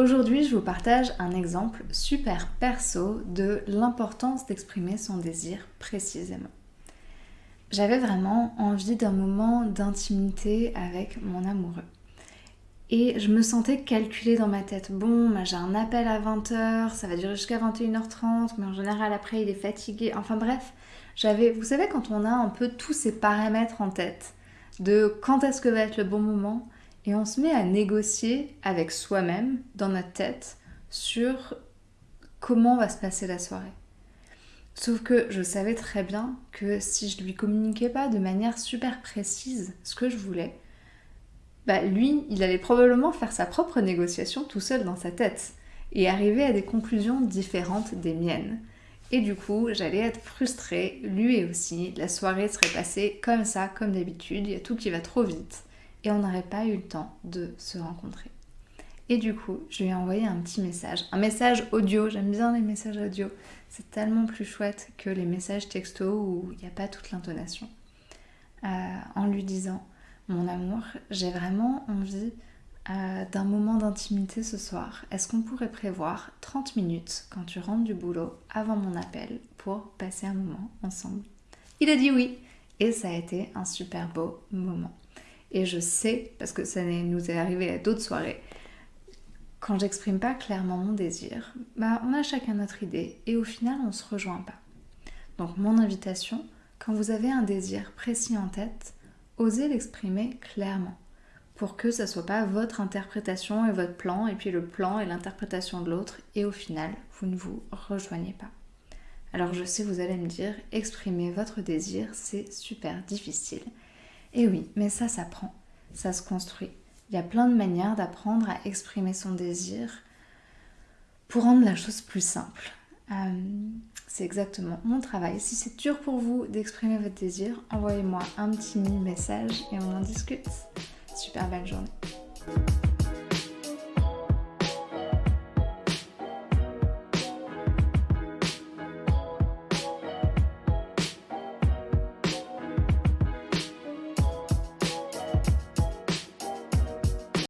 Aujourd'hui, je vous partage un exemple super perso de l'importance d'exprimer son désir précisément. J'avais vraiment envie d'un moment d'intimité avec mon amoureux. Et je me sentais calculée dans ma tête. Bon, bah, j'ai un appel à 20h, ça va durer jusqu'à 21h30, mais en général après il est fatigué. Enfin bref, j'avais, vous savez, quand on a un peu tous ces paramètres en tête, de quand est-ce que va être le bon moment, et on se met à négocier avec soi-même, dans notre tête, sur comment va se passer la soirée. Sauf que je savais très bien que si je lui communiquais pas de manière super précise ce que je voulais, bah lui, il allait probablement faire sa propre négociation tout seul dans sa tête et arriver à des conclusions différentes des miennes. Et du coup, j'allais être frustrée, lui aussi, la soirée serait passée comme ça, comme d'habitude, il y a tout qui va trop vite et on n'aurait pas eu le temps de se rencontrer. Et du coup, je lui ai envoyé un petit message, un message audio, j'aime bien les messages audio, c'est tellement plus chouette que les messages texto où il n'y a pas toute l'intonation, euh, en lui disant, mon amour, j'ai vraiment envie euh, d'un moment d'intimité ce soir. Est-ce qu'on pourrait prévoir 30 minutes quand tu rentres du boulot avant mon appel pour passer un moment ensemble? Il a dit oui et ça a été un super beau moment. Et je sais, parce que ça nous est arrivé à d'autres soirées, quand j'exprime pas clairement mon désir, bah on a chacun notre idée et au final on se rejoint pas. Donc mon invitation, quand vous avez un désir précis en tête, osez l'exprimer clairement pour que ça soit pas votre interprétation et votre plan et puis le plan et l'interprétation de l'autre et au final vous ne vous rejoignez pas. Alors je sais vous allez me dire exprimer votre désir c'est super difficile et oui, mais ça s'apprend, ça se construit. Il y a plein de manières d'apprendre à exprimer son désir pour rendre la chose plus simple. Euh, c'est exactement mon travail. Si c'est dur pour vous d'exprimer votre désir, envoyez-moi un petit message et on en discute. Super belle journée.